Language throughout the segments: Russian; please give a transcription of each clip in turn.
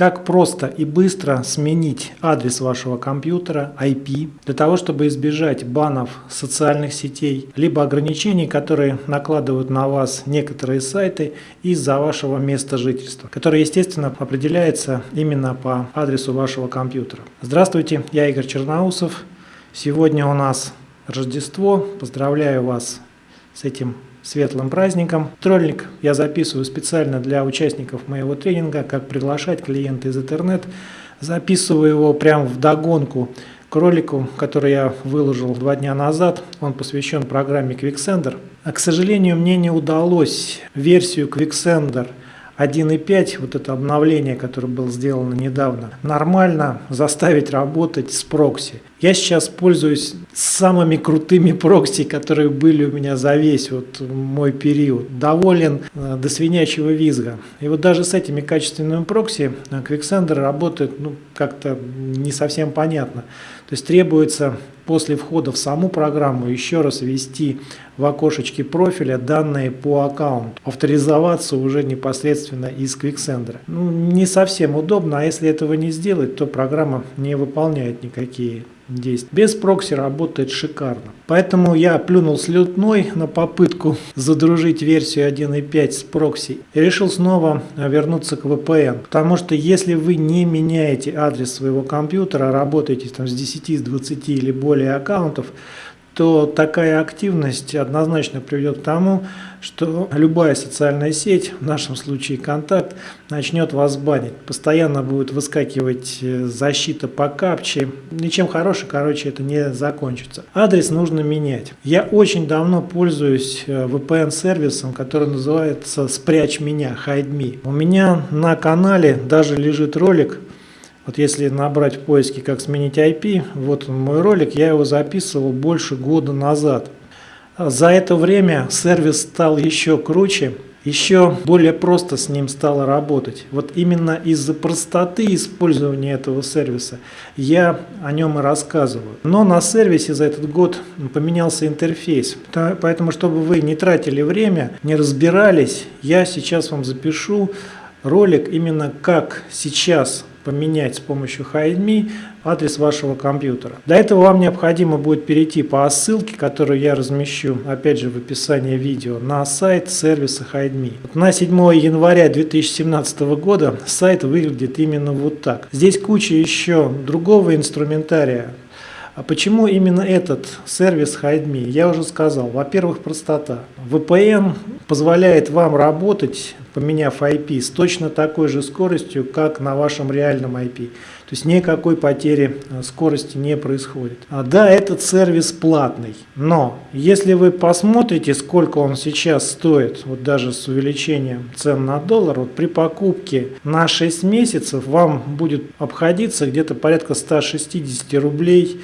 как просто и быстро сменить адрес вашего компьютера, IP, для того, чтобы избежать банов социальных сетей, либо ограничений, которые накладывают на вас некоторые сайты из-за вашего места жительства, которое, естественно, определяется именно по адресу вашего компьютера. Здравствуйте, я Игорь Черноусов. Сегодня у нас Рождество. Поздравляю вас с этим светлым праздником. Тролльник я записываю специально для участников моего тренинга, как приглашать клиента из интернет. Записываю его прямо в догонку к ролику, который я выложил два дня назад. Он посвящен программе Quicksender. А, к сожалению, мне не удалось версию Quicksender 1.5, вот это обновление, которое было сделано недавно, нормально заставить работать с прокси. Я сейчас пользуюсь самыми крутыми прокси, которые были у меня за весь вот мой период. Доволен э, до свинячьего визга. И вот даже с этими качественными прокси э, Quicksender работает ну, как-то не совсем понятно. То есть требуется после входа в саму программу еще раз ввести в окошечке профиля данные по аккаунту, авторизоваться уже непосредственно из Quicksender. Ну, не совсем удобно, а если этого не сделать, то программа не выполняет никакие действий. Без прокси работает шикарно. Поэтому я плюнул слетной на попытку задружить версию 1.5 с прокси и решил снова вернуться к VPN. Потому что если вы не меняете адрес своего компьютера, работаете там с 10, с 20 или более аккаунтов, то такая активность однозначно приведет к тому, что любая социальная сеть, в нашем случае контакт, начнет вас банить. Постоянно будет выскакивать э, защита по капче. Ничем хорошим, короче, это не закончится. Адрес нужно менять. Я очень давно пользуюсь э, VPN-сервисом, который называется «Спрячь меня», Hide Me. У меня на канале даже лежит ролик, вот если набрать в поиске «Как сменить IP», вот мой ролик, я его записывал больше года назад. За это время сервис стал еще круче, еще более просто с ним стало работать. Вот именно из-за простоты использования этого сервиса я о нем и рассказываю. Но на сервисе за этот год поменялся интерфейс. Поэтому, чтобы вы не тратили время, не разбирались, я сейчас вам запишу ролик именно как сейчас поменять с помощью HideMe адрес вашего компьютера. Для этого вам необходимо будет перейти по ссылке, которую я размещу, опять же в описании видео, на сайт сервиса HideMe. На 7 января 2017 года сайт выглядит именно вот так. Здесь куча еще другого инструментария, а почему именно этот сервис HideMe? Я уже сказал. Во-первых, простота. VPN позволяет вам работать, поменяв IP, с точно такой же скоростью, как на вашем реальном IP. То есть никакой потери э, скорости не происходит. А, да, этот сервис платный, но если вы посмотрите, сколько он сейчас стоит, вот даже с увеличением цен на доллар, вот при покупке на 6 месяцев вам будет обходиться где-то порядка 160 рублей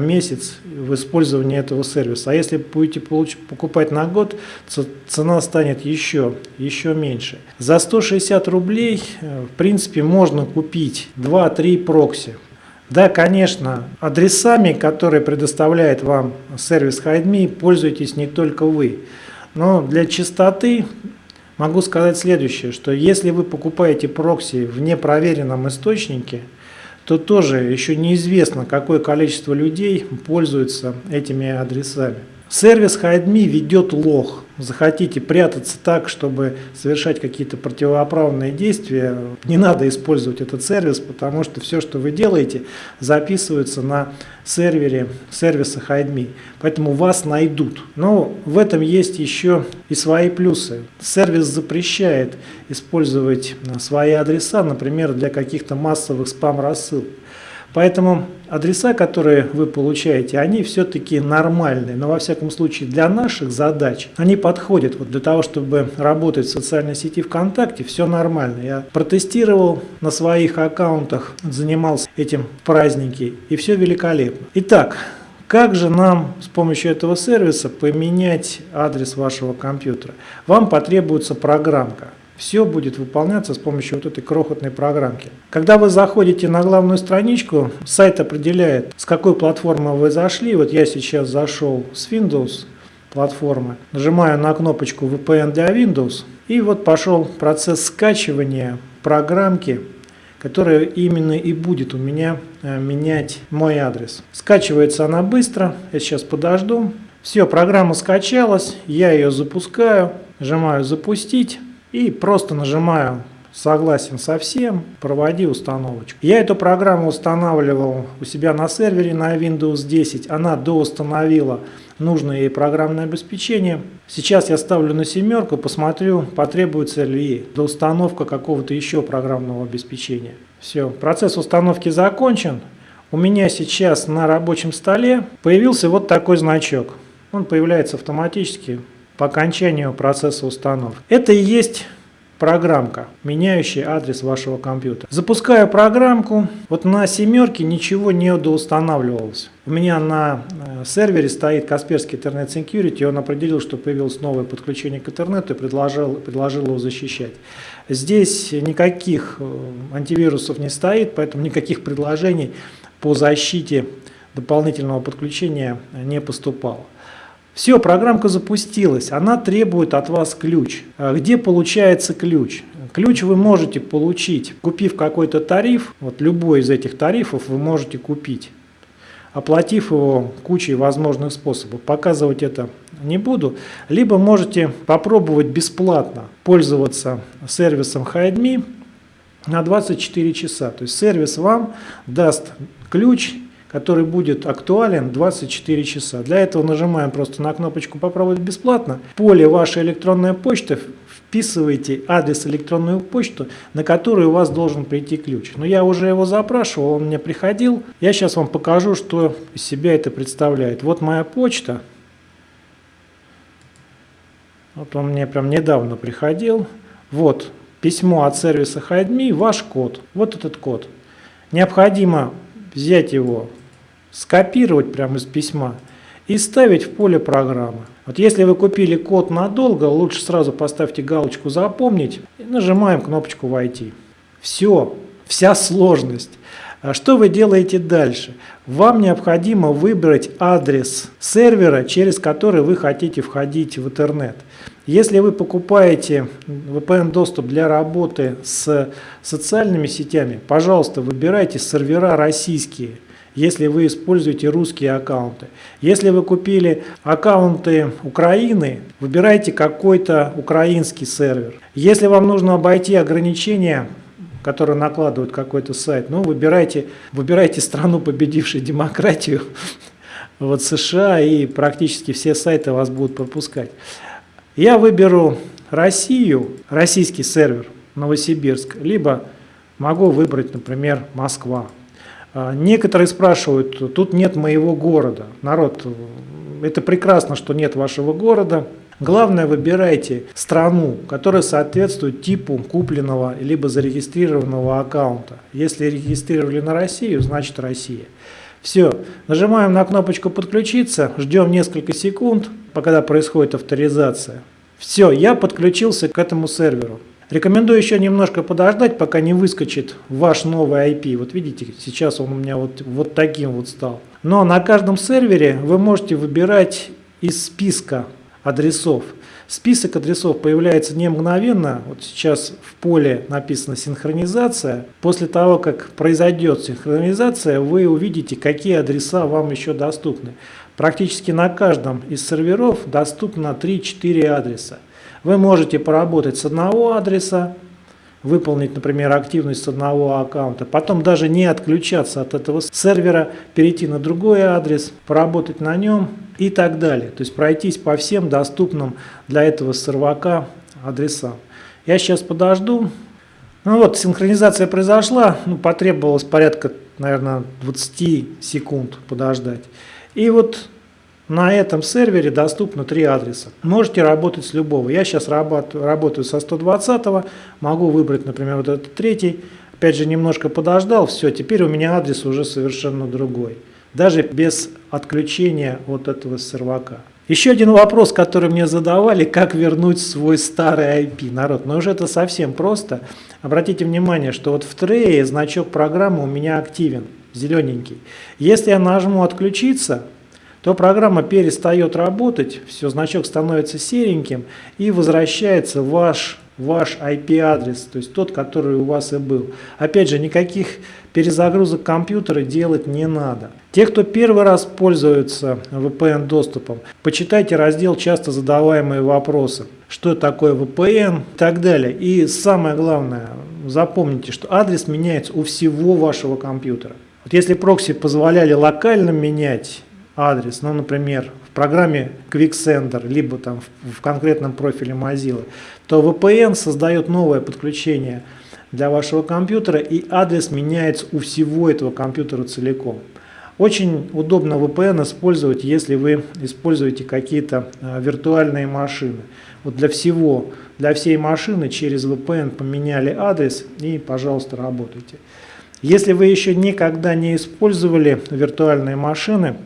месяц в использовании этого сервиса. А если будете покупать на год, то цена станет еще, еще меньше. За 160 рублей, э, в принципе, можно купить 2-3 прокси. Да, конечно, адресами, которые предоставляет вам сервис HideMe, пользуетесь не только вы. Но для чистоты могу сказать следующее, что если вы покупаете прокси в непроверенном источнике, то тоже еще неизвестно, какое количество людей пользуются этими адресами. Сервис HideMe ведет лог захотите прятаться так, чтобы совершать какие-то противоправные действия, не надо использовать этот сервис, потому что все, что вы делаете, записывается на сервере сервиса HideMe. Поэтому вас найдут. Но в этом есть еще и свои плюсы. Сервис запрещает использовать свои адреса, например, для каких-то массовых спам-рассылок. Поэтому адреса, которые вы получаете, они все-таки нормальные, но во всяком случае для наших задач они подходят вот для того, чтобы работать в социальной сети ВКонтакте, все нормально. Я протестировал на своих аккаунтах, занимался этим в праздники и все великолепно. Итак, как же нам с помощью этого сервиса поменять адрес вашего компьютера? Вам потребуется программка. Все будет выполняться с помощью вот этой крохотной программки. Когда вы заходите на главную страничку, сайт определяет, с какой платформы вы зашли. Вот я сейчас зашел с Windows платформы, нажимаю на кнопочку VPN для Windows, и вот пошел процесс скачивания программки, которая именно и будет у меня э, менять мой адрес. Скачивается она быстро, я сейчас подожду. Все, программа скачалась, я ее запускаю, нажимаю «Запустить» и просто нажимаю согласен со всем, проводи установочку. Я эту программу устанавливал у себя на сервере на Windows 10, она доустановила нужное ей программное обеспечение. Сейчас я ставлю на семерку, посмотрю, потребуется ли доустановка какого-то еще программного обеспечения. Все, процесс установки закончен. У меня сейчас на рабочем столе появился вот такой значок. Он появляется автоматически по окончанию процесса установки. Это и есть программка, меняющая адрес вашего компьютера. Запускаю программку, вот на семерке ничего не доустанавливалось. У меня на э, сервере стоит Касперский Internet Security, он определил, что появилось новое подключение к интернету и предложил, предложил его защищать. Здесь никаких э, антивирусов не стоит, поэтому никаких предложений по защите дополнительного подключения не поступало. Все, программка запустилась, она требует от вас ключ. А где получается ключ? Ключ вы можете получить, купив какой-то тариф, вот любой из этих тарифов вы можете купить, оплатив его кучей возможных способов. Показывать это не буду. Либо можете попробовать бесплатно пользоваться сервисом HideMe на 24 часа. То есть сервис вам даст ключ который будет актуален 24 часа. Для этого нажимаем просто на кнопочку «Попробовать бесплатно». В поле «Ваша электронная почта» вписываете адрес электронную почту, на которую у вас должен прийти ключ. Но я уже его запрашивал, он мне приходил. Я сейчас вам покажу, что из себя это представляет. Вот моя почта. Вот он мне прям недавно приходил. Вот письмо от сервиса HideMe, ваш код. Вот этот код. Необходимо взять его скопировать прямо из письма и ставить в поле программы. Вот если вы купили код надолго, лучше сразу поставьте галочку «Запомнить» и нажимаем кнопочку «Войти». Все, вся сложность. А что вы делаете дальше? Вам необходимо выбрать адрес сервера, через который вы хотите входить в интернет. Если вы покупаете VPN-доступ для работы с социальными сетями, пожалуйста, выбирайте сервера российские – если вы используете русские аккаунты. Если вы купили аккаунты Украины, выбирайте какой-то украинский сервер. Если вам нужно обойти ограничения, которые накладывают какой-то сайт, ну, выбирайте, выбирайте страну, победившую демократию, вот США, и практически все сайты вас будут пропускать. Я выберу Россию, российский сервер, Новосибирск, либо могу выбрать, например, Москва. А, некоторые спрашивают, тут нет моего города. Народ, это прекрасно, что нет вашего города. Главное, выбирайте страну, которая соответствует типу купленного либо зарегистрированного аккаунта. Если регистрировали на Россию, значит Россия. Все, нажимаем на кнопочку «Подключиться», ждем несколько секунд, пока происходит авторизация. Все, я подключился к этому серверу. Рекомендую еще немножко подождать, пока не выскочит ваш новый IP. Вот видите, сейчас он у меня вот, вот таким вот стал. Но на каждом сервере вы можете выбирать из списка адресов. Список адресов появляется не мгновенно. Вот сейчас в поле написано синхронизация. После того, как произойдет синхронизация, вы увидите, какие адреса вам еще доступны. Практически на каждом из серверов доступно 3-4 адреса. Вы можете поработать с одного адреса, выполнить, например, активность с одного аккаунта, потом даже не отключаться от этого сервера, перейти на другой адрес, поработать на нем и так далее. То есть пройтись по всем доступным для этого сервака адресам. Я сейчас подожду. Ну вот, синхронизация произошла, ну, потребовалось порядка, наверное, 20 секунд подождать. И вот на этом сервере доступно три адреса. Можете работать с любого. Я сейчас работаю, со 120, могу выбрать, например, вот этот третий. Опять же, немножко подождал, все, теперь у меня адрес уже совершенно другой. Даже без отключения вот этого сервака. Еще один вопрос, который мне задавали, как вернуть свой старый IP, народ. Но уже это совсем просто. Обратите внимание, что вот в трее значок программы у меня активен, зелененький. Если я нажму «Отключиться», то программа перестает работать, все, значок становится сереньким и возвращается ваш ваш IP-адрес, то есть тот, который у вас и был. Опять же, никаких перезагрузок компьютера делать не надо. Те, кто первый раз пользуются VPN-доступом, почитайте раздел «Часто задаваемые вопросы». Что такое VPN и так далее. И самое главное, запомните, что адрес меняется у всего вашего компьютера. Вот если прокси позволяли локально менять адрес, ну, например, в программе QuickSender, либо там в, в конкретном профиле Mozilla, то VPN создает новое подключение для вашего компьютера, и адрес меняется у всего этого компьютера целиком. Очень удобно VPN использовать, если вы используете какие-то э, виртуальные машины. Вот для всего, для всей машины через VPN поменяли адрес и, пожалуйста, работайте. Если вы еще никогда не использовали виртуальные машины,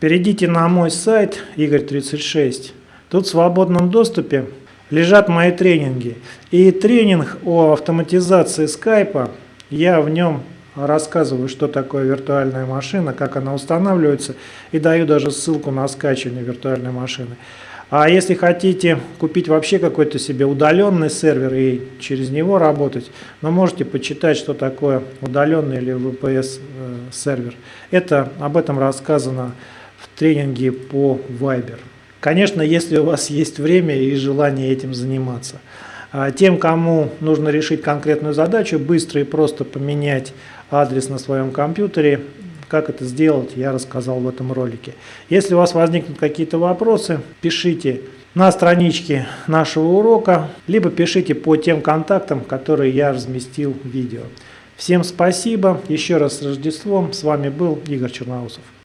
перейдите на мой сайт Игорь36. Тут в свободном доступе лежат мои тренинги. И тренинг о автоматизации скайпа, я в нем рассказываю, что такое виртуальная машина, как она устанавливается, и даю даже ссылку на скачивание виртуальной машины. А если хотите купить вообще какой-то себе удаленный сервер и через него работать, но ну, можете почитать, что такое удаленный или VPS э, сервер. Это об этом рассказано в тренинге по Viber. Конечно, если у вас есть время и желание этим заниматься. А тем, кому нужно решить конкретную задачу, быстро и просто поменять адрес на своем компьютере. Как это сделать, я рассказал в этом ролике. Если у вас возникнут какие-то вопросы, пишите на страничке нашего урока, либо пишите по тем контактам, которые я разместил в видео. Всем спасибо, еще раз с Рождеством, с вами был Игорь Черноусов.